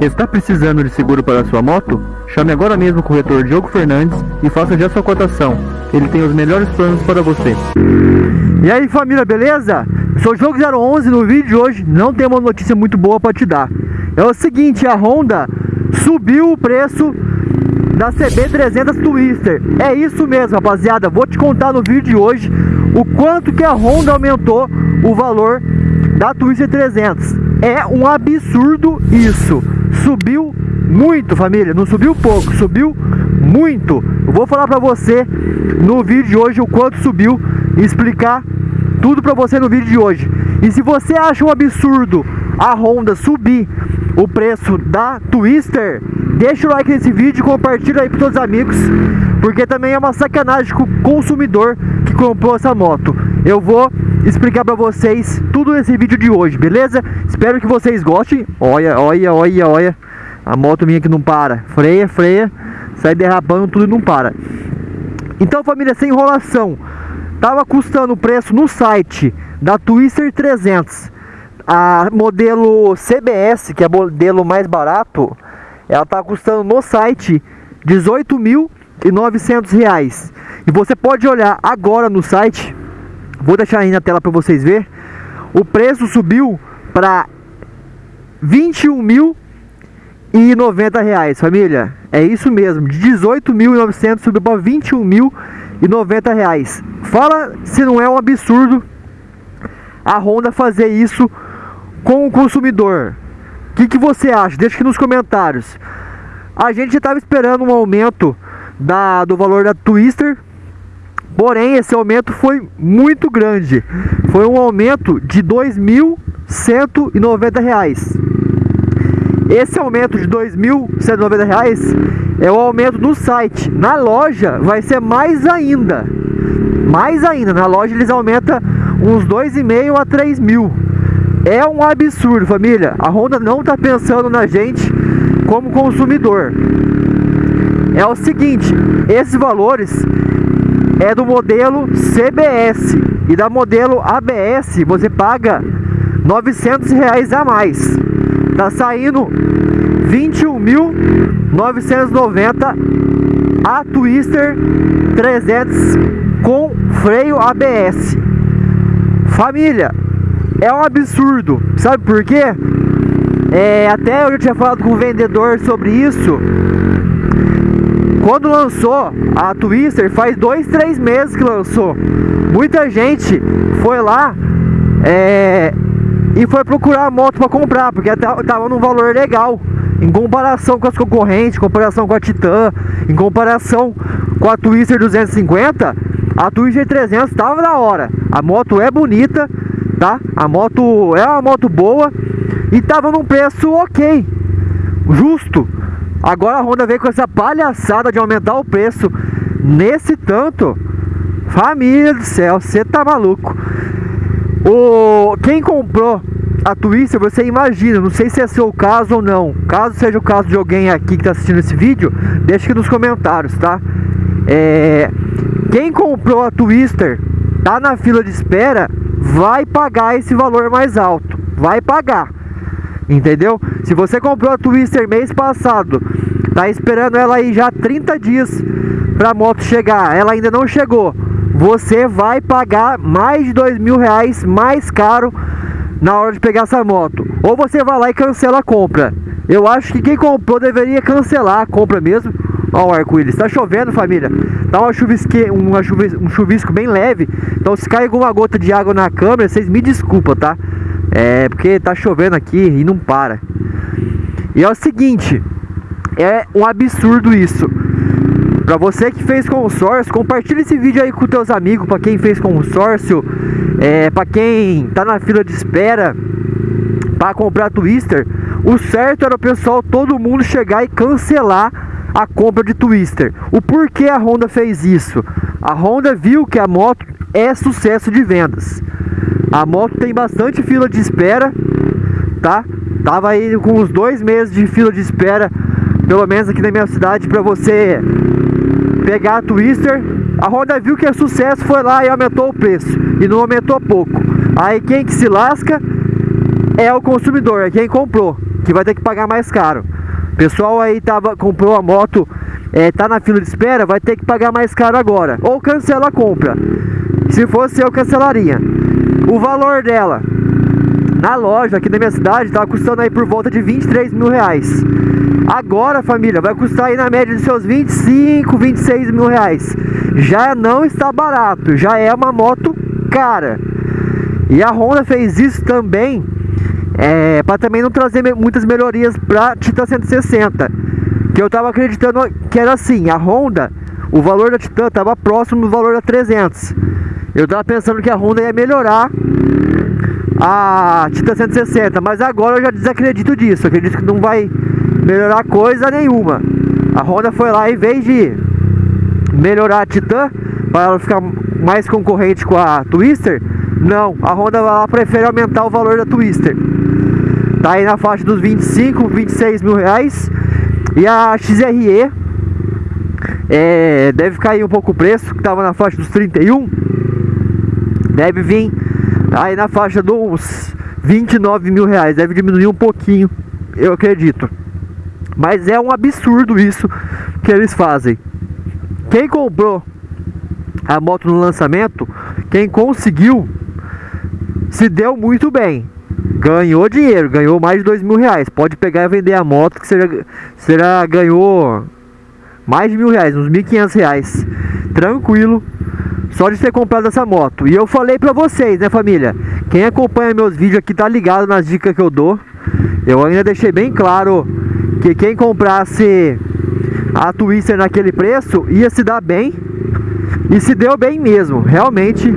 Está precisando de seguro para sua moto? Chame agora mesmo o corretor Diogo Fernandes e faça já sua cotação. Ele tem os melhores planos para você. E aí família, beleza? Sou o Jogo 011 no vídeo de hoje não tem uma notícia muito boa para te dar. É o seguinte, a Honda subiu o preço da CB300 Twister. É isso mesmo, rapaziada. Vou te contar no vídeo de hoje o quanto que a Honda aumentou o valor da Twister 300. É um absurdo isso. Subiu muito, família. Não subiu pouco, subiu muito. Eu vou falar pra você no vídeo de hoje o quanto subiu e explicar tudo pra você no vídeo de hoje. E se você acha um absurdo a Honda subir o preço da Twister, deixa o like nesse vídeo e compartilha aí para todos os amigos, porque também é uma sacanagem com o consumidor que comprou essa moto. Eu vou explicar para vocês tudo nesse vídeo de hoje, beleza? Espero que vocês gostem. Olha, olha, olha, olha. A moto minha que não para. Freia, freia, sai derrapando tudo e não para. Então, família, sem enrolação. Tava custando o preço no site da Twister 300 a modelo CBS, que é modelo mais barato, ela está custando no site R$ 18.900. E você pode olhar agora no site, vou deixar aí na tela para vocês ver, o preço subiu para 21.090 reais, família. É isso mesmo, de 18.900 subiu para 21.090 reais. Fala se não é um absurdo a Honda fazer isso com o consumidor. O que, que você acha? Deixa aqui nos comentários. A gente estava esperando um aumento da, do valor da Twister, porém esse aumento foi muito grande. Foi um aumento de R$ 2.190. Esse aumento de R$ 2.190 é o aumento no site. Na loja vai ser mais ainda. Mais ainda. Na loja eles aumentam uns 2,5 a 3 mil. É um absurdo, família. A Honda não está pensando na gente como consumidor. É o seguinte, esses valores é do modelo CBS e da modelo ABS você paga 900 reais a mais. Tá saindo 21.990 a Twister 300 com freio ABS. Família, é um absurdo. Sabe por quê? É, até eu já tinha falado com o vendedor sobre isso. Quando lançou a Twister, faz dois, três meses que lançou. Muita gente foi lá é, e foi procurar a moto para comprar, porque tava num valor legal. Em comparação com as concorrentes, em comparação com a Titan, em comparação com a Twister 250, a Twister 300 estava da hora. A moto é bonita, tá? A moto é uma moto boa e tava num preço ok, justo. Agora a Honda veio com essa palhaçada de aumentar o preço nesse tanto. Família do céu, você tá maluco. O quem comprou a Twister, você imagina, não sei se é seu caso ou não. Caso seja o caso de alguém aqui que está assistindo esse vídeo, deixa aqui nos comentários, tá? É, quem comprou a Twister, tá na fila de espera, vai pagar esse valor mais alto. Vai pagar. Entendeu? Se você comprou a Twister mês passado, tá esperando ela aí já 30 dias pra moto chegar, ela ainda não chegou. Você vai pagar mais de dois mil reais mais caro na hora de pegar essa moto. Ou você vai lá e cancela a compra. Eu acho que quem comprou deveria cancelar a compra mesmo. Olha o arco-íris. Tá chovendo, família. Tá uma chuvisque, uma chuvis, um chuvisco bem leve. Então se cai alguma gota de água na câmera, vocês me desculpam, tá? É porque tá chovendo aqui e não para. E é o seguinte, é um absurdo isso. Para você que fez consórcio, compartilha esse vídeo aí com teus amigos, para quem fez consórcio, é, para quem tá na fila de espera para comprar Twister. O certo era o pessoal, todo mundo chegar e cancelar a compra de Twister. O porquê a Honda fez isso? A Honda viu que a moto é sucesso de vendas. A moto tem bastante fila de espera, tá? Tava aí com uns dois meses de fila de espera, pelo menos aqui na minha cidade, para você pegar a Twister. A Honda viu que é sucesso, foi lá e aumentou o preço. E não aumentou pouco. Aí quem que se lasca é o consumidor, é quem comprou. que vai ter que pagar mais caro. Pessoal aí tava, comprou a moto, é, tá na fila de espera, vai ter que pagar mais caro agora. Ou cancela a compra. Se fosse eu, cancelaria. O valor dela na loja aqui da minha cidade tava custando aí por volta de 23 mil reais. Agora, família, vai custar aí na média de seus 25, 26 mil reais. Já não está barato, já é uma moto cara. E a Honda fez isso também é, para também não trazer muitas melhorias para Titan 160. Que eu tava acreditando que era assim, a Honda, o valor da Titan tava próximo do valor da 300. Eu tava pensando que a Honda ia melhorar a Titan 160, mas agora eu já desacredito disso. Acredito que não vai melhorar coisa nenhuma. A Honda foi lá, em vez de melhorar a Titan, para ela ficar mais concorrente com a Twister, não, a Honda vai lá prefere aumentar o valor da Twister. Tá aí na faixa dos 25, 26 mil reais. E a XRE é, deve cair um pouco o preço, que estava na faixa dos 31. Deve vir aí na faixa dos 29 mil reais. Deve diminuir um pouquinho, eu acredito. Mas é um absurdo isso que eles fazem. Quem comprou a moto no lançamento, quem conseguiu, se deu muito bem. Ganhou dinheiro, ganhou mais de dois mil reais. Pode pegar e vender a moto que será, será ganhou mais de mil reais, uns mil quinhentos reais. Tranquilo, só de ter comprado essa moto. E eu falei pra vocês, né família? Quem acompanha meus vídeos aqui tá ligado nas dicas que eu dou. Eu ainda deixei bem claro que quem comprasse a Twister naquele preço ia se dar bem. E se deu bem mesmo, realmente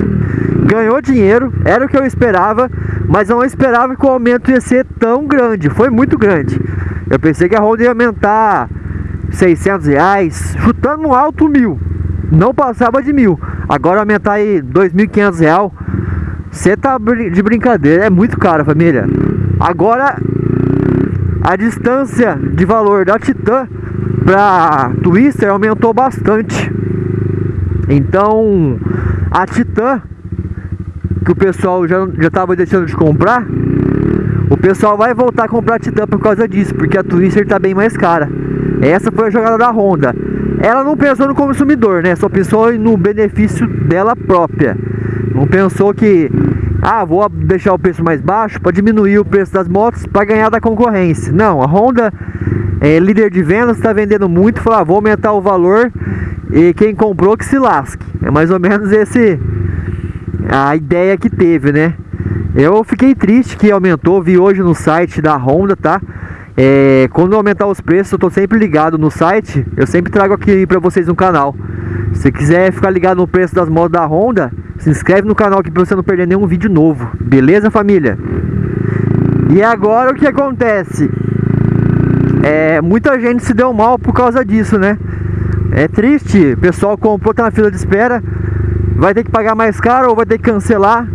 ganhou dinheiro, era o que eu esperava, mas não esperava que o aumento ia ser tão grande, foi muito grande. Eu pensei que a Honda ia aumentar 600 reais, chutando no alto mil, não passava de mil. Agora aumentar aí 2.500 reais, você tá de brincadeira, é muito caro família. Agora a distância de valor da Titan para Twister aumentou bastante. Então a Titan que o pessoal já já estava deixando de comprar, o pessoal vai voltar a comprar a Titan por causa disso, porque a Twister está bem mais cara. Essa foi a jogada da Honda. Ela não pensou no consumidor, né? Só pensou no benefício dela própria. Não pensou que ah, vou deixar o preço mais baixo para diminuir o preço das motos para ganhar da concorrência. Não, a Honda é líder de vendas, está vendendo muito, falou, ah, vou aumentar o valor e quem comprou que se lasque. É mais ou menos esse a ideia que teve, né? Eu fiquei triste que aumentou, vi hoje no site da Honda, tá? É, quando aumentar os preços, eu tô sempre ligado no site, eu sempre trago aqui para vocês no canal. Se quiser ficar ligado no preço das motos da Honda, se inscreve no canal aqui para você não perder nenhum vídeo novo. Beleza, família? E agora o que acontece? É, muita gente se deu mal por causa disso, né? É triste, o pessoal comprou, tá na fila de espera, vai ter que pagar mais caro ou vai ter que cancelar.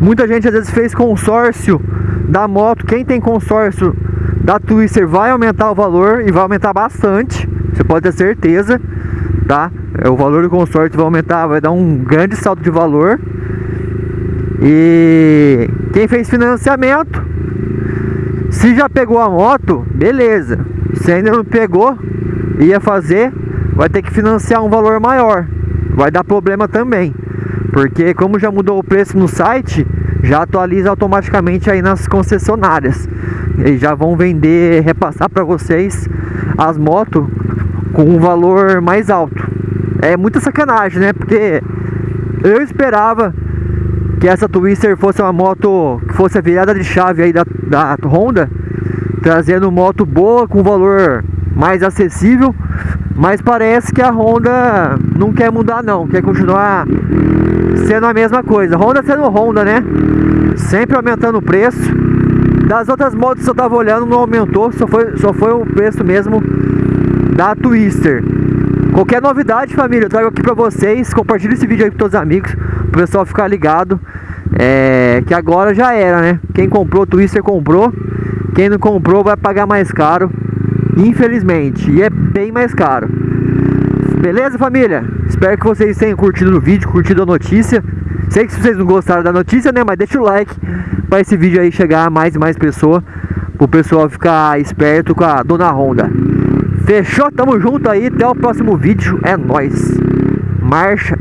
Muita gente às vezes fez consórcio da moto. Quem tem consórcio da Twister vai aumentar o valor e vai aumentar bastante. Você pode ter certeza, tá? É, o valor do consórcio vai aumentar, vai dar um grande salto de valor. E quem fez financiamento, se já pegou a moto, beleza. Se ainda não pegou, ia fazer, vai ter que financiar um valor maior. Vai dar problema também. Porque como já mudou o preço no site, já atualiza automaticamente aí nas concessionárias. E já vão vender, repassar para vocês as motos com um valor mais alto. É muita sacanagem, né? Porque eu esperava que essa Twister fosse uma moto que fosse a virada de chave aí da, da Honda, trazendo moto boa com valor mais acessível, mas parece que a Honda não quer mudar não, quer continuar sendo a mesma coisa. Honda sendo Honda, né? Sempre aumentando o preço. Das outras motos que eu tava olhando não aumentou, só foi, só foi o preço mesmo da Twister. Qualquer novidade, família, eu trago aqui pra vocês. Compartilhe esse vídeo aí com todos os amigos, pro pessoal ficar ligado. É, que agora já era, né? Quem comprou Twister comprou. Quem não comprou vai pagar mais caro. Infelizmente. E é bem mais caro. Beleza, família? Espero que vocês tenham curtido o vídeo, curtido a notícia. Sei que vocês não gostaram da notícia, né? Mas deixa o like para esse vídeo aí chegar a mais e mais pessoa. Pro pessoal ficar esperto com a Dona Honda. Fechou? Tamo junto aí. Até o próximo vídeo. É nóis. Marcha.